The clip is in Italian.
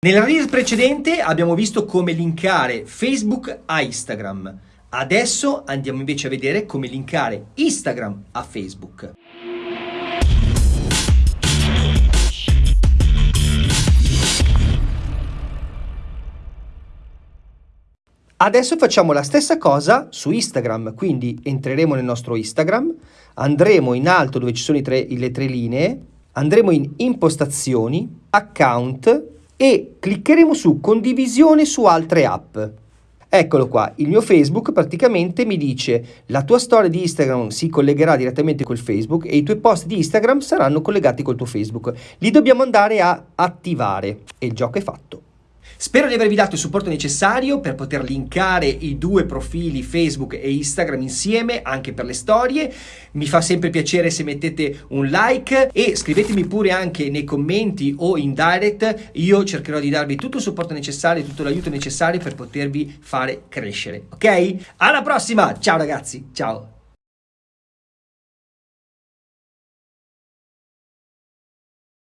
Nella reel precedente abbiamo visto come linkare Facebook a Instagram. Adesso andiamo invece a vedere come linkare Instagram a Facebook. Adesso facciamo la stessa cosa su Instagram, quindi entreremo nel nostro Instagram, andremo in alto dove ci sono tre, le tre linee, andremo in impostazioni, account, e cliccheremo su condivisione su altre app. Eccolo qua, il mio Facebook praticamente mi dice la tua storia di Instagram si collegherà direttamente col Facebook e i tuoi post di Instagram saranno collegati col tuo Facebook. Li dobbiamo andare a attivare e il gioco è fatto. Spero di avervi dato il supporto necessario per poter linkare i due profili Facebook e Instagram insieme anche per le storie. Mi fa sempre piacere se mettete un like e scrivetemi pure anche nei commenti o in direct. Io cercherò di darvi tutto il supporto necessario, tutto l'aiuto necessario per potervi fare crescere. Ok? Alla prossima! Ciao ragazzi, ciao!